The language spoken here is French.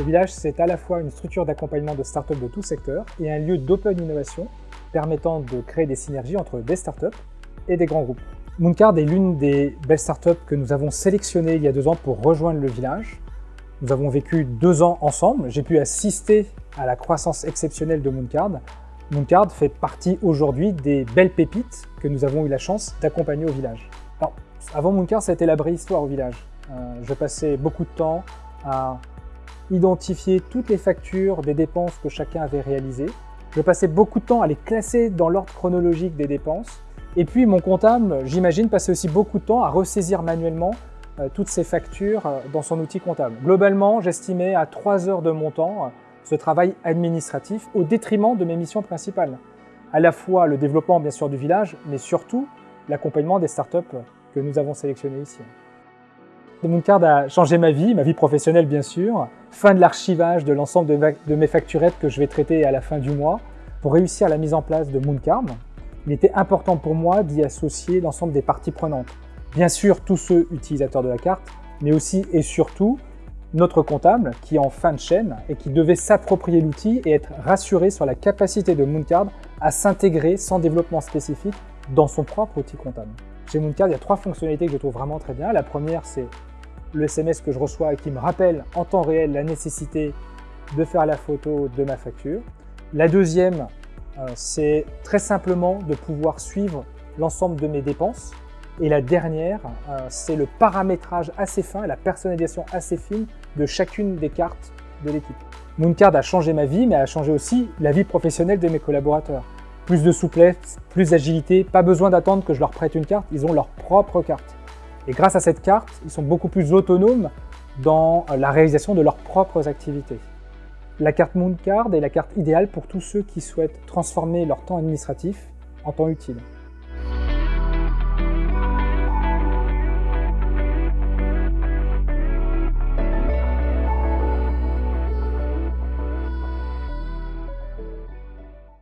Le village, c'est à la fois une structure d'accompagnement de startups de tout secteur et un lieu d'open innovation permettant de créer des synergies entre des startups et des grands groupes. Mooncard est l'une des belles startups que nous avons sélectionnées il y a deux ans pour rejoindre le village. Nous avons vécu deux ans ensemble. J'ai pu assister à la croissance exceptionnelle de Mooncard. Mooncard fait partie aujourd'hui des belles pépites que nous avons eu la chance d'accompagner au village. Avant Mooncard, ça a été la vraie histoire au village. Euh, je passais beaucoup de temps à identifier toutes les factures des dépenses que chacun avait réalisées. Je passais beaucoup de temps à les classer dans l'ordre chronologique des dépenses. Et puis mon comptable, j'imagine, passait aussi beaucoup de temps à ressaisir manuellement euh, toutes ces factures euh, dans son outil comptable. Globalement, j'estimais à 3 heures de mon temps euh, ce travail administratif au détriment de mes missions principales. À la fois le développement bien sûr du village, mais surtout l'accompagnement des startups que nous avons sélectionnées ici. Mooncard a changé ma vie, ma vie professionnelle bien sûr. Fin de l'archivage de l'ensemble de, mes facturettes que je vais traiter à la fin du mois. Pour réussir la mise en place de Mooncard, il était important pour moi d'y associer l'ensemble des parties prenantes. Bien sûr, tous ceux utilisateurs de la carte, mais aussi et surtout notre comptable qui est en fin de chaîne et qui devait s'approprier l'outil et être rassuré sur la capacité de Mooncard à s'intégrer sans développement spécifique dans son propre outil comptable. Chez Mooncard, il y a trois fonctionnalités que je trouve vraiment très bien. La première, c'est le SMS que je reçois et qui me rappelle en temps réel la nécessité de faire la photo de ma facture. La deuxième, euh, c'est très simplement de pouvoir suivre l'ensemble de mes dépenses. Et la dernière, euh, c'est le paramétrage assez fin, la personnalisation assez fine de chacune des cartes de l'équipe. Mooncard a changé ma vie, mais a changé aussi la vie professionnelle de mes collaborateurs. Plus de souplesse, plus d'agilité, pas besoin d'attendre que je leur prête une carte, ils ont leur propre carte. Et grâce à cette carte, ils sont beaucoup plus autonomes dans la réalisation de leurs propres activités. La carte Mooncard est la carte idéale pour tous ceux qui souhaitent transformer leur temps administratif en temps utile.